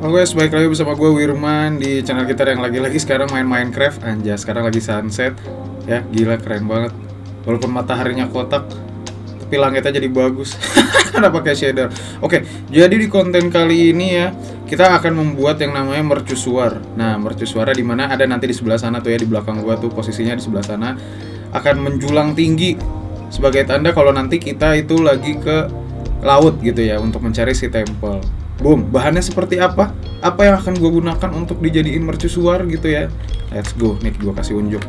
Halo guys, balik lagi bersama gue Wirman di channel kita yang lagi-lagi sekarang main Minecraft Anjas, sekarang lagi sunset. Ya, gila keren banget. Walaupun mataharinya kotak Tapi langitnya jadi bagus. Karena pakai shader? Oke, jadi di konten kali ini ya Kita akan membuat yang namanya mercusuar Nah, mercusuarnya di mana? Ada nanti di sebelah sana tuh ya Di belakang gua tuh posisinya di sebelah sana. Akan menjulang tinggi. Sebagai tanda kalau nanti kita itu lagi ke laut gitu ya Untuk mencari si temple Boom, bahannya seperti apa? Apa yang akan gue gunakan untuk dijadiin mercusuar gitu ya? Let's go, nih gue kasih unjuk.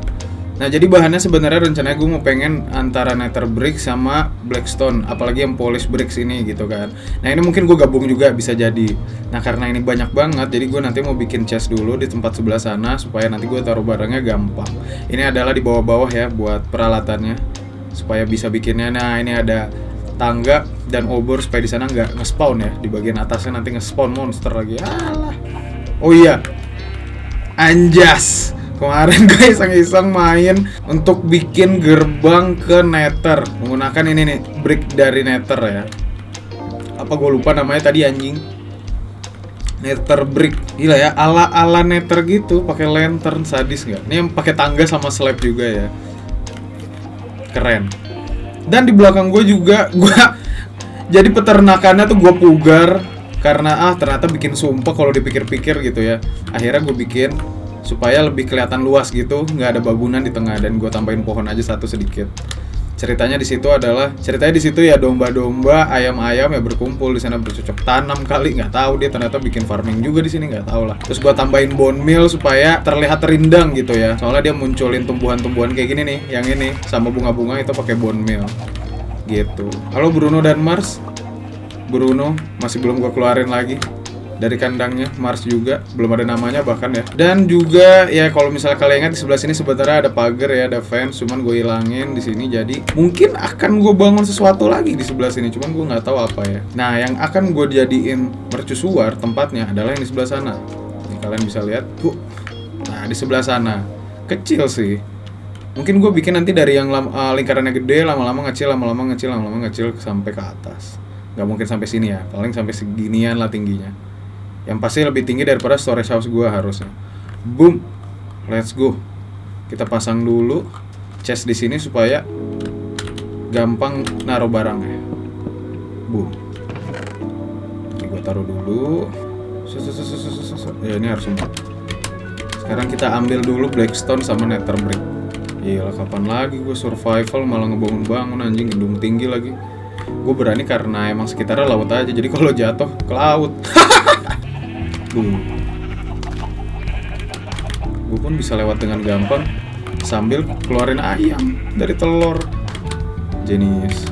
Nah jadi bahannya sebenarnya rencananya gue mau pengen antara nether brick sama blackstone, apalagi yang polish bricks ini gitu kan. Nah ini mungkin gue gabung juga bisa jadi. Nah karena ini banyak banget, jadi gue nanti mau bikin chest dulu di tempat sebelah sana supaya nanti gue taruh barangnya gampang. Ini adalah di bawah-bawah ya buat peralatannya supaya bisa bikinnya. Nah ini ada tangga dan obor supaya di sana nggak nge-spawn ya. Di bagian atasnya nanti nge-spawn monster lagi. Alah. Oh iya. Anjas. Kemarin gue iseng-iseng main untuk bikin gerbang ke nether. Menggunakan ini nih brick dari nether ya. Apa gue lupa namanya tadi anjing? Nether brick. Gila ya ala ala nether gitu pakai lantern sadis nggak? Ini yang pakai tangga sama slab juga ya. Keren. Dan di belakang gue juga gue jadi peternakannya tuh gue pugar karena ah ternyata bikin sumpah kalau dipikir-pikir gitu ya. Akhirnya gue bikin supaya lebih kelihatan luas gitu nggak ada bangunan di tengah dan gue tambahin pohon aja satu sedikit. Ceritanya di situ adalah ceritanya di situ ya domba-domba ayam-ayam ya berkumpul di sana bercocok tanam kali nggak tahu dia ternyata bikin farming juga di sini nggak tahu lah. Terus gua tambahin bone meal supaya terlihat rindang gitu ya. Soalnya dia munculin tumbuhan-tumbuhan kayak gini nih yang ini sama bunga-bunga itu pakai bone meal gitu. Halo Bruno dan Mars. Bruno masih belum gua keluarin lagi dari kandangnya. Mars juga belum ada namanya bahkan ya. Dan juga ya kalau misalnya kalian ingat di sebelah sini sebenarnya ada pagar ya ada fence cuman gue hilangin di sini. Jadi mungkin akan gue bangun sesuatu lagi di sebelah sini cuman gue nggak tahu apa ya. Nah yang akan gue jadiin mercusuar tempatnya adalah yang di sebelah sana. Ini kalian bisa lihat. Tuh nah di sebelah sana. Kecil sih mungkin gue bikin nanti dari yang uh, lingkarannya gede lama-lama ngecil lama-lama ngecil lama-lama ngecil sampai ke atas. Nggak mungkin sampai sini ya paling sampai seginian lah tingginya. Yang pasti lebih tinggi daripada storage house gue harusnya. Boom! Let's go. Kita pasang dulu chest di sini supaya gampang naruh barangnya. Boom. Ini gue taruh dulu. Ya ini harus sempat sekarang kita ambil dulu blackstone sama nether brick Iya kapan lagi gue survival malah ngebangun-bangun anjing gedung tinggi lagi Gue berani karena emang sekitarnya laut aja Jadi kalau jatuh ke laut. Gue pun bisa lewat dengan gampang sambil keluarin ayam dari telur. Jenis.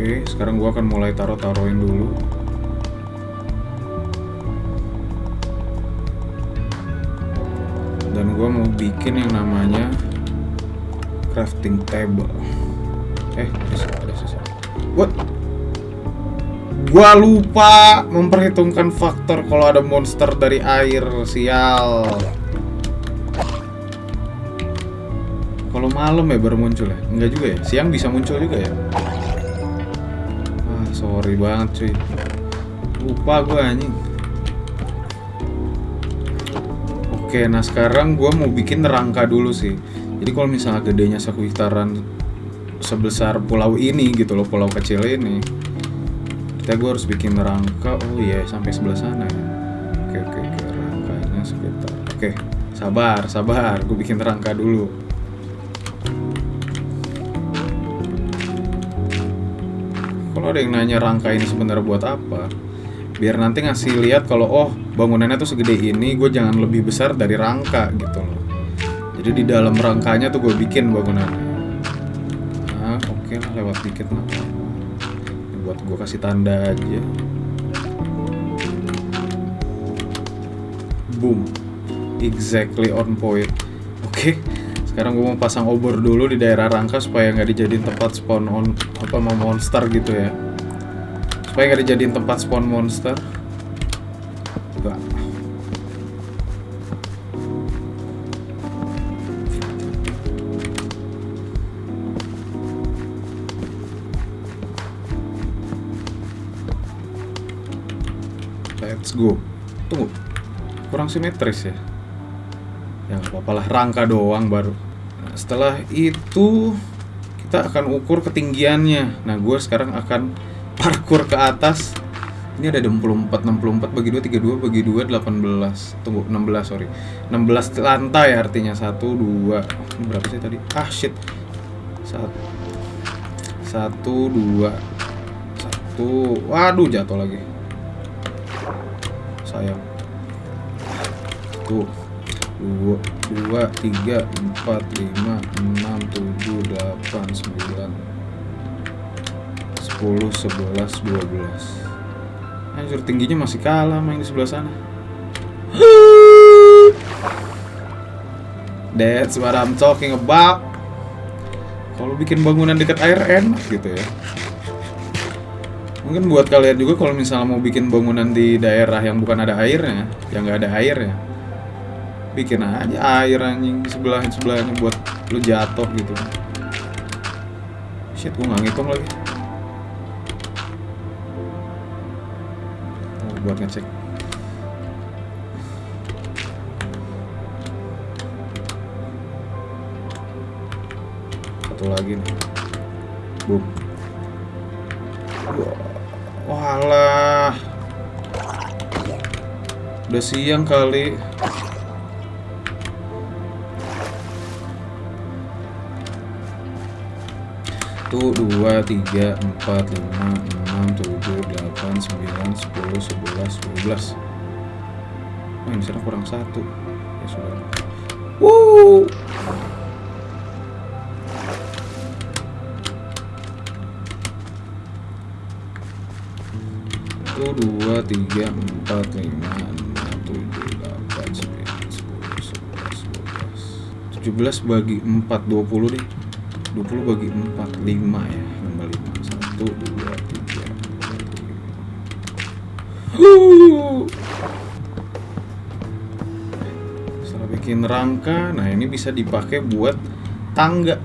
Oke, sekarang gue akan mulai taruh-taruhin dulu. dan gue mau bikin yang namanya crafting table. Eh ada sisa what? Gue lupa memperhitungkan faktor kalau ada monster dari air sial. Kalau malam ya baru muncul ya? Enggak juga ya? Siang bisa muncul juga ya sorry banget cuy lupa gue anjing Oke, nah sekarang gue mau bikin rangka dulu sih. Jadi kalau misalnya gedenya sekitaran sebesar pulau ini gitu loh, pulau kecil ini, kita gue harus bikin rangka. Oh iya, yeah, sampai sebelah sana ya. Oke oke oke, rangkanya sekitar. Oke, sabar sabar, gue bikin rangka dulu. Kalau ada yang nanya rangka ini sebenarnya buat apa, biar nanti ngasih lihat kalau oh bangunannya tuh segede ini gue jangan lebih besar dari rangka gitu loh. Jadi di dalam rangkanya tuh gue bikin bangunannya. Nah oke okay lewat dikit lah. Buat gue kasih tanda aja. Boom. Exactly on point. Oke. okay sekarang gue mau pasang obor dulu di daerah rangka supaya nggak dijadiin tempat spawn on apa mau monster gitu ya supaya nggak dijadiin tempat spawn monster Let's go. Tunggu. Kurang simetris ya. Ya nggak apa-apalah, rangka doang baru setelah itu kita akan ukur ketinggiannya. Nah gue sekarang akan parkur ke atas. Ini ada 64 64 bagi 2 32 bagi 2 18 tunggu 16 sorry. 16 lantai artinya. 1 2 ini berapa sih tadi? Ah shit. 1 1 2 1 waduh jatuh lagi. Sayang 1 2 2 3 4 5 6 7 8 9 10 11 12 Anjir tingginya masih kalah yang di sebelah sana. That's what I'm talking about. Kalau bikin bangunan dekat air enak gitu ya. Mungkin buat kalian juga kalau misalnya mau bikin bangunan di daerah yang bukan ada airnya, yang nggak ada airnya, bikin aja air anjing sebelah sebelahnya buat lu jatuh gitu. Shit, gua nggak ngitung lagi. Oh, buat ngecek. Satu lagi nih. Boom. Walah. Udah siang kali. 1, 2, 3, 4, 5, 6, 7, 8, 9, 10, 11, 12 Oh ini sekarang kurang 1 Ya sudah. Wuuu dua tiga empat lima enam tujuh delapan sembilan sepuluh sebelas dua belas. Tujuh belas bagi empat dua puluh nih 20 bagi 4 5 ya nambah 5 1 2 3 setelah bikin rangka. Nah ini bisa dipakai buat tangga.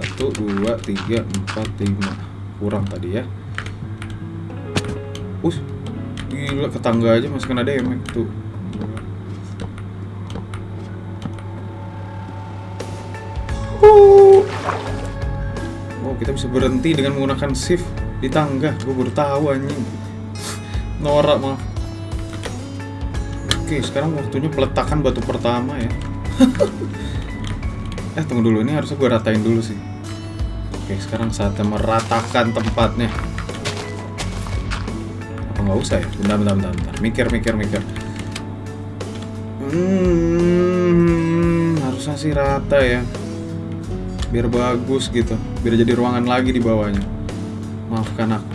1 2 3 4 5 kurang tadi ya. Us gila ke tangga aja masih kena damage tuh. Kita bisa berhenti dengan menggunakan shift di tangga. Gue baru tahu anjing. Norak maaf. Oke, sekarang waktunya peletakan batu pertama ya. eh, tunggu dulu. Ini harusnya gue ratain dulu sih. Oke, sekarang saatnya meratakan tempatnya. Apa nggak usah ya? Bentar, bentar, bentar, bentar. Mikir, mikir, mikir. Hmm, harusnya sih rata ya. Biar bagus gitu. Biar jadi ruangan lagi di bawahnya. Maafkan aku.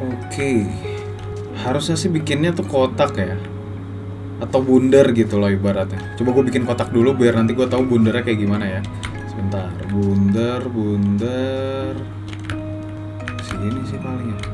Oke. Harusnya sih bikinnya tuh kotak ya. Atau bundar gitu loh ibaratnya. Coba gue bikin kotak dulu biar nanti gue tahu bundarnya kayak gimana ya. Sebentar. Bundar, bundar. Sini sih paling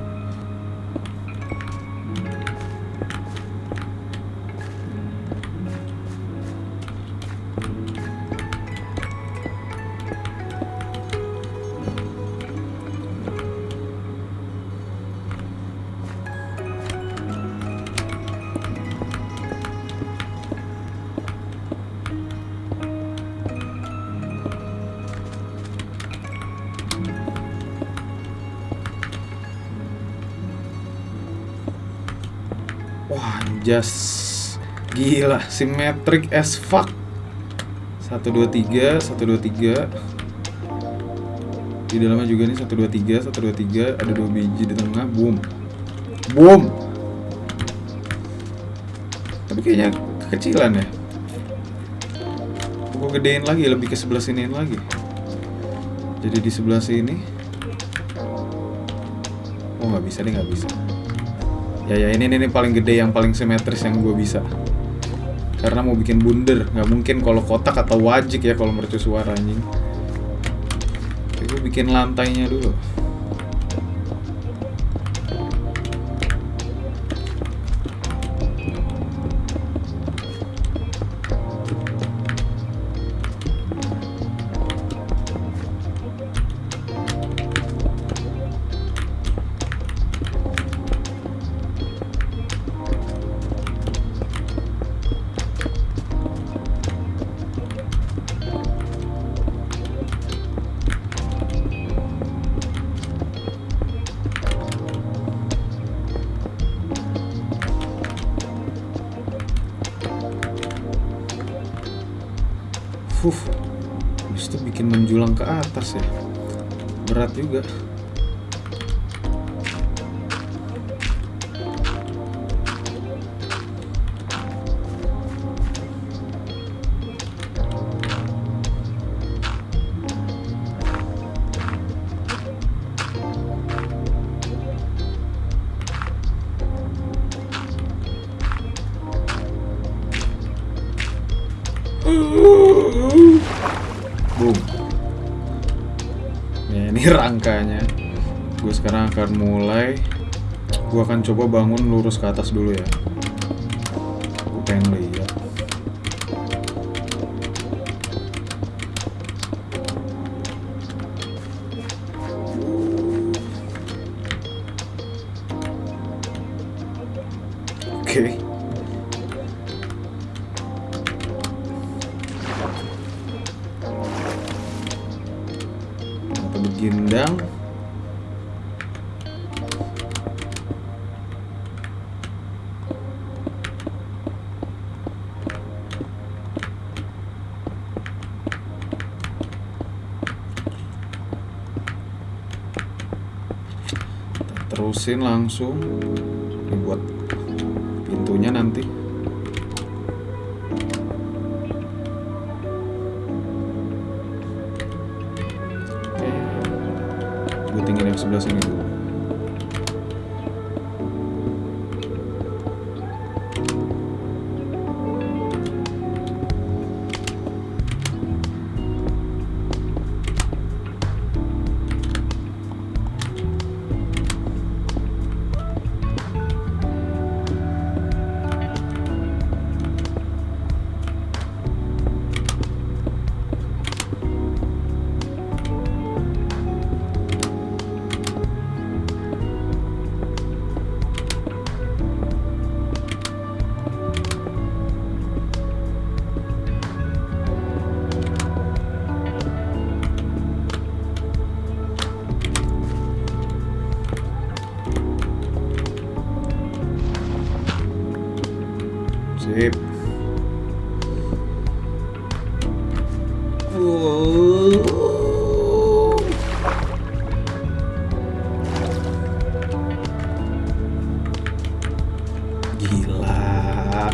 anjas. Gila, symmetric as fuck. 1 2 3, 1 2 3. Di dalamnya juga nih 1 2 3, 1 2 3, ada dua biji di tengah, boom. Boom. Tapi kayaknya kekecilan ya. Gue gedein lagi, lebih ke sebelah siniin lagi. Jadi di sebelah sini. Oh nggak bisa deh, nggak bisa. Ya ya ini ini paling gede yang paling simetris yang gue bisa. Karena mau bikin bundar, nggak mungkin kalau kotak atau wajik ya kalau mercusuar anjing. Oke, gue bikin lantainya dulu. Huh. Habis itu bikin menjulang ke atas ya. Berat juga. Coba bangun lurus ke atas dulu ya. Gue pengen lihat. Oke. Atau begindang. Terusin langsung buat Gila.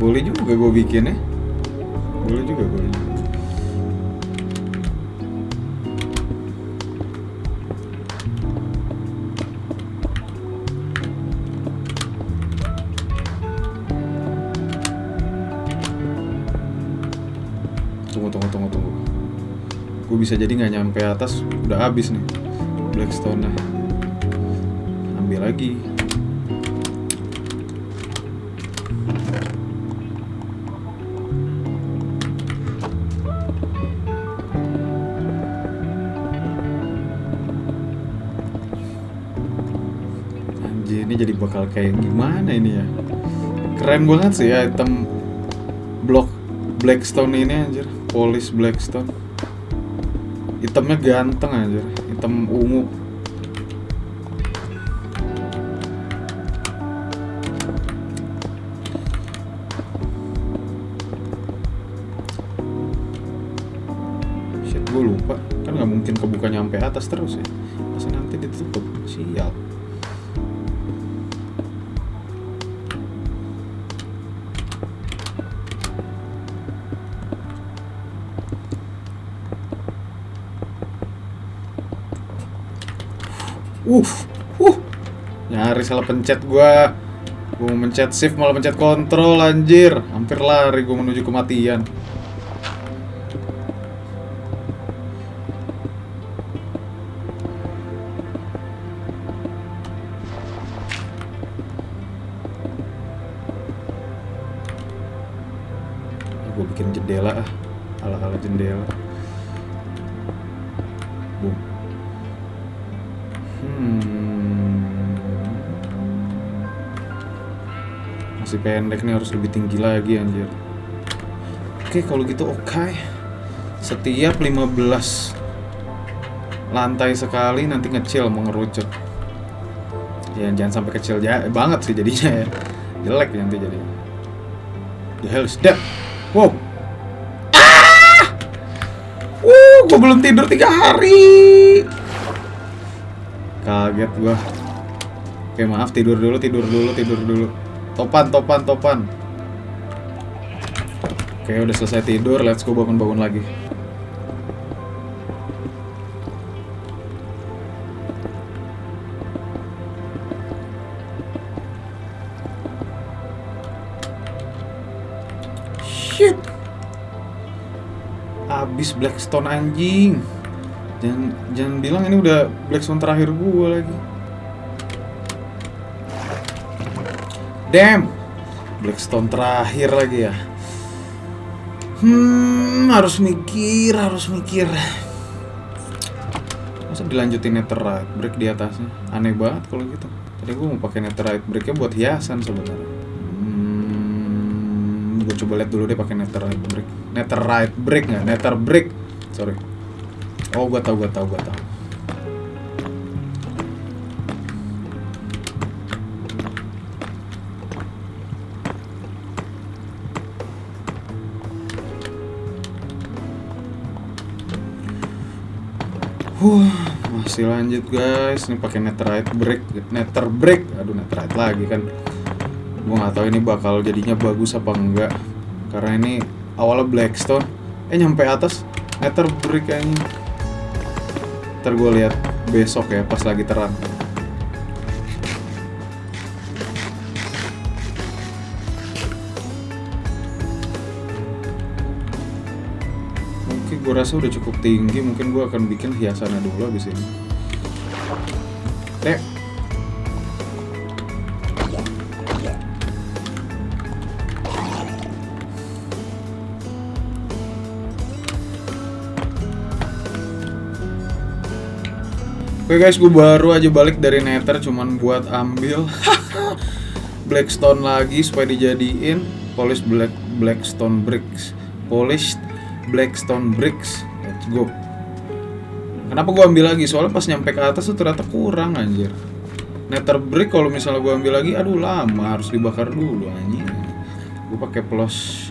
Boleh juga gue bikin ya. Boleh juga, boleh bisa jadi nggak nyampe atas, udah habis nih Blackstone-nya. Ambil lagi. Anjir, ini jadi bakal kayak gimana ini ya? Keren banget sih ya item blok Blackstone ini anjir, polish Blackstone. Itemnya ganteng anjir, item ungu. Shit, gue lupa. Kan nggak mungkin kebuka nyampe atas terus ya. Uh, uh, nyaris salah pencet gua. Gua mau mencet shift malah pencet kontrol anjir. Hampir lari gua menuju kematian. Gue bikin jendela ah, ala-ala jendela. Masih pendek nih harus lebih tinggi lagi anjir. Oke, kalau gitu oke. Setiap 15 lantai sekali nanti ngecil mengerucut. Ya jangan sampai kecil ja banget sih jadinya ya. Jelek nanti jadinya. The hell is that? Wow. Ah! belum tidur tiga hari. Kaget gua. Oke maaf tidur dulu, tidur dulu, tidur dulu. Topan, topan, topan. Oke udah selesai tidur, let's go bangun-bangun lagi. Shit. Abis Blackstone anjing. Jangan jangan bilang ini udah Blackstone terakhir gua lagi. Damn. Blackstone terakhir lagi ya. Hmm, harus mikir, harus mikir. Masa dilanjutin netherite break di atasnya? Aneh banget kalau gitu. Tadi gua mau pakai netherite breaknya buat hiasan sebenarnya. Hmm, gue coba lihat dulu deh pakai netherite break. Netherite break nggak? Nether break. Sorry. Oh, gua tahu, gua tahu, gua tahu. Masih lanjut guys. Ini pakai netherite break, nether break. Aduh, netherite lagi kan. Gua nggak tahu ini bakal jadinya bagus apa enggak. Karena ini awalnya blackstone, eh nyampe atas nether break kayaknya. Ntar gue lihat besok ya pas lagi terang. Gue rasa udah cukup tinggi, mungkin gue akan bikin hiasannya dulu abis ini. Oke guys, gue baru aja balik dari Nether cuman buat ambil Blackstone lagi supaya dijadiin polish black Blackstone bricks. Polished Blackstone bricks. Let's go. Kenapa gue ambil lagi? Soalnya pas nyampe ke atas tuh ternyata kurang anjir. Nether brick kalau misalnya gue ambil lagi, aduh lama harus dibakar dulu anjing. Gue pakai polos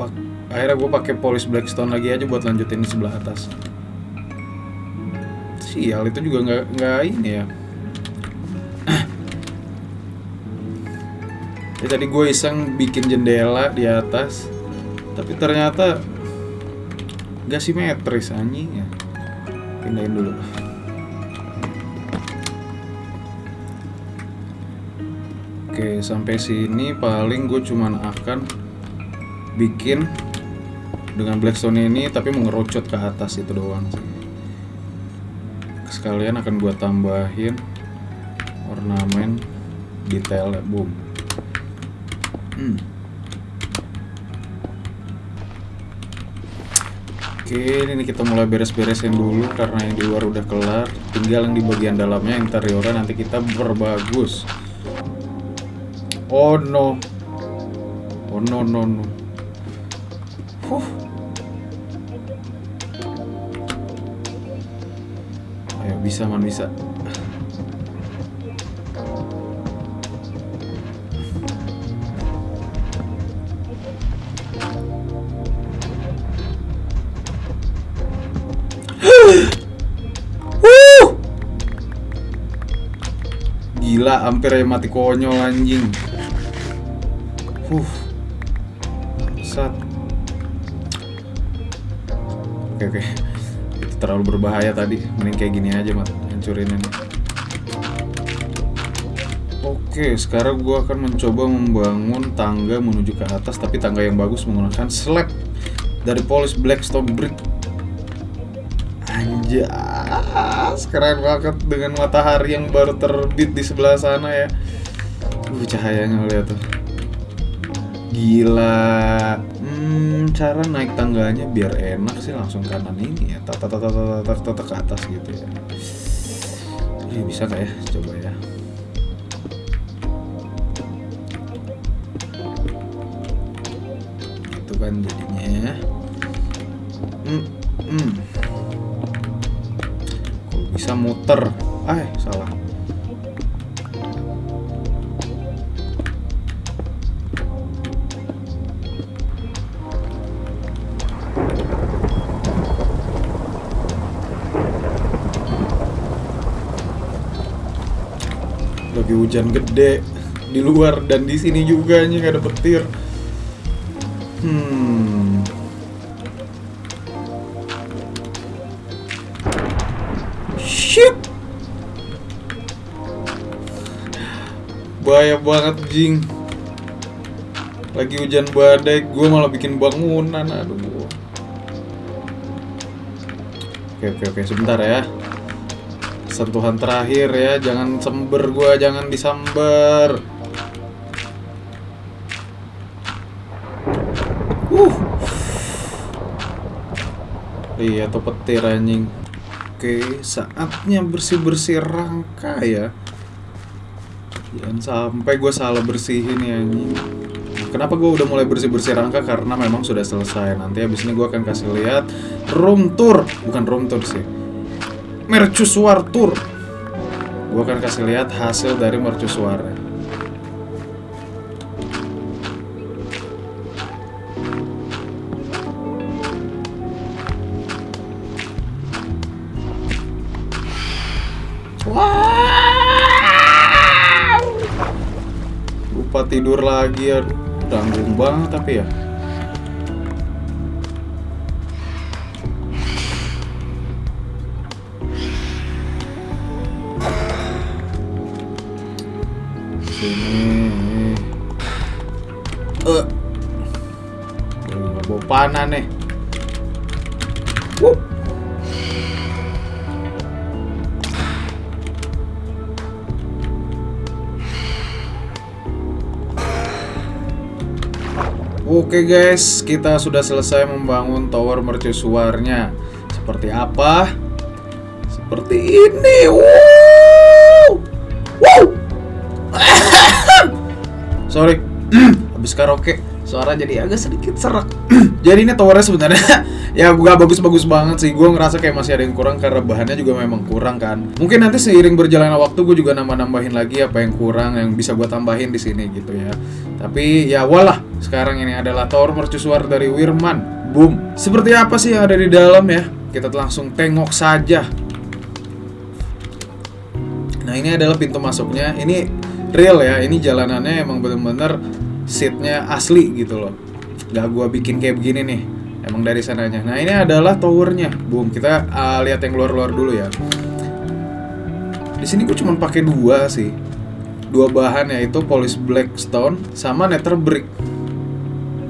pak akhirnya gue pakai polish Blackstone lagi aja buat lanjutin di sebelah atas sial itu juga nggak nggak ini ya ya tadi gue iseng bikin jendela di atas tapi ternyata nggak simetris anjing ya pindahin dulu. Oke sampai sini paling gue cuman akan bikin dengan blackstone ini tapi mengerucut ke atas itu doang sih. Sekalian akan gua tambahin ornamen detail boom. Hmm. Oke ini kita mulai beres-beresin dulu karena yang di luar udah kelar tinggal yang di bagian dalamnya interiornya nanti kita berbagus oh no oh no no no huh. Ayo bisa man bisa. Gila, hampir aja mati konyol anjing. Huh. Sat. Oke, oke itu terlalu berbahaya tadi mending kayak gini aja mat hancurin ini oke sekarang gua akan mencoba membangun tangga menuju ke atas tapi tangga yang bagus menggunakan slab dari polish blackstone brick anjas keren banget dengan matahari yang baru terbit di sebelah sana ya. Uh cahayanya lihat tuh. Gila. Hmm, cara naik tangganya biar enak sih langsung kanan ini ya. Tata tata tata tata, tata ke atas gitu ya. Ini bisa nggak ya? Coba ya. Itu kan jadinya bisa muter. Eh salah. Lagi hujan gede di luar dan di sini juga nih ada petir. Hmm. Bahaya banget jing. Lagi hujan badai gue malah bikin bangunan aduh. Oke oke oke sebentar ya. Sentuhan terakhir ya jangan sember gua jangan disamber uh. Iya tuh petir anjing. Oke saatnya bersih bersih rangka ya jangan sampai gue salah bersihin ya anjing. Kenapa gue udah mulai bersih-bersih rangka? Karena memang sudah selesai. Nanti abis ini gue akan kasih lihat room tour. Bukan room tour sih. Mercusuar tour. Gue akan kasih lihat hasil dari mercusuar tidur lagi ya tanggung banget tapi ya. Sini. Eh. Uh. bawa panah nih Oke guys, kita sudah selesai membangun tower mercusuarnya. Seperti apa? Seperti ini. Wow! Wow! Sorry, habis karaoke suara jadi agak sedikit serak. jadi ini towernya sebenarnya ya gak bagus-bagus banget sih. Gue ngerasa kayak masih ada yang kurang karena bahannya juga memang kurang kan. Mungkin nanti seiring berjalannya waktu gue juga nambah-nambahin lagi apa yang kurang yang bisa gue tambahin di sini gitu ya. Tapi ya walah, sekarang ini adalah tower mercusuar dari Wirman. Boom. Seperti apa sih yang ada di dalam ya? Kita langsung tengok saja. Nah ini adalah pintu masuknya. Ini real ya. Ini jalanannya emang bener-bener seatnya asli gitu loh. Gak gua bikin kayak begini nih. Emang dari sananya. Nah ini adalah towernya. Boom. Kita uh, lihat yang luar-luar dulu ya. Di sini gue cuma pakai dua sih. Dua bahan yaitu polish blackstone sama nether brick.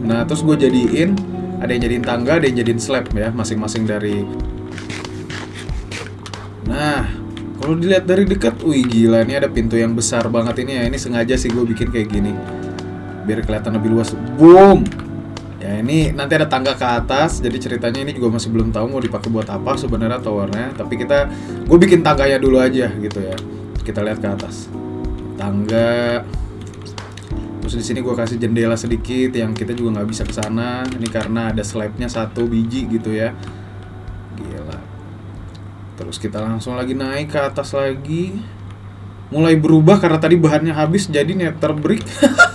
Nah terus gue jadiin ada yang jadiin tangga, ada yang jadiin slab ya, masing-masing dari. Nah, kalau dilihat dari dekat, wih gila ini ada pintu yang besar banget ini ya. Ini sengaja sih gue bikin kayak gini, biar kelihatan lebih luas. Boom. Ini nanti ada tangga ke atas, jadi ceritanya ini juga masih belum tahu mau dipakai buat apa sebenarnya towernya. Tapi kita, gue bikin tangganya dulu aja gitu ya. Kita lihat ke atas. Tangga, Terus di sini gue kasih jendela sedikit yang kita juga nggak bisa ke sana. Ini karena ada slabnya satu biji gitu ya. Gila. Terus kita langsung lagi naik ke atas lagi. Mulai berubah karena tadi bahannya habis jadi nether brick.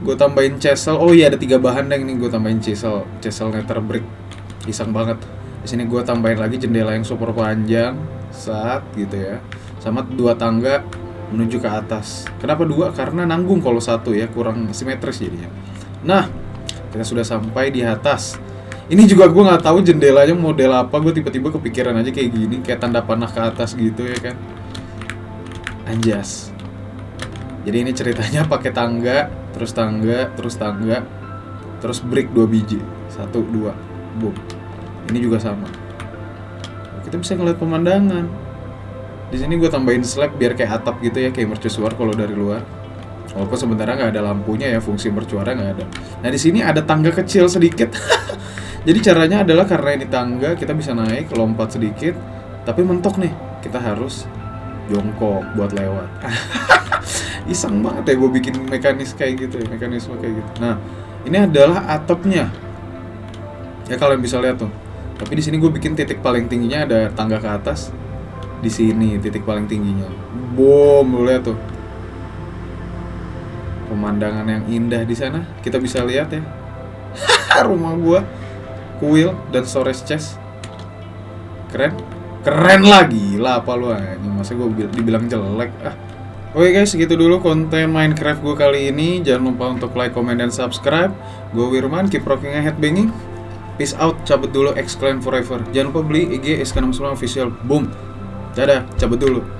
gue tambahin chisel. Oh iya ada tiga bahan deh ini gue tambahin chisel, chisel nether brick. Iseng banget. Di sini gue tambahin lagi jendela yang super panjang, saat gitu ya. Sama dua tangga menuju ke atas. Kenapa dua? Karena nanggung kalau satu ya, kurang simetris jadinya. Nah, kita sudah sampai di atas. Ini juga gue nggak tahu jendelanya model apa. Gue tiba-tiba kepikiran aja kayak gini, kayak tanda panah ke atas gitu ya kan. Anjas. Jadi ini ceritanya pakai tangga, terus tangga, terus tangga, terus brick dua biji, satu dua, boom. Ini juga sama. Kita bisa ngeliat pemandangan. Di sini gue tambahin slab biar kayak atap gitu ya, kayak mercusuar kalau dari luar. Walaupun sebenarnya nggak ada lampunya ya, fungsi mercuarnya nggak ada. Nah di sini ada tangga kecil sedikit. Jadi caranya adalah karena ini tangga, kita bisa naik, lompat sedikit, tapi mentok nih. Kita harus jongkok buat lewat. Iseng banget ya gue bikin mekanis kayak gitu ya, mekanisme kayak gitu. Nah ini adalah atapnya. Ya kalian bisa lihat tuh. Tapi di sini gue bikin titik paling tingginya ada tangga ke atas, di sini titik paling tingginya. Boom, lu lihat tuh. Pemandangan yang indah di sana kita bisa lihat ya. Rumah gua, kuil dan storage chest. Keren. Keren lah gila apa lu anjing. Masa gua dibilang jelek ah. Oke guys, segitu dulu konten Minecraft gue kali ini. Jangan lupa untuk like, comment, dan subscribe. Gue Wirman, keep rocking and headbanging. Peace out, cabut dulu, exclaim forever. Jangan lupa beli IG SK69 official. Boom. Dadah, cabut dulu.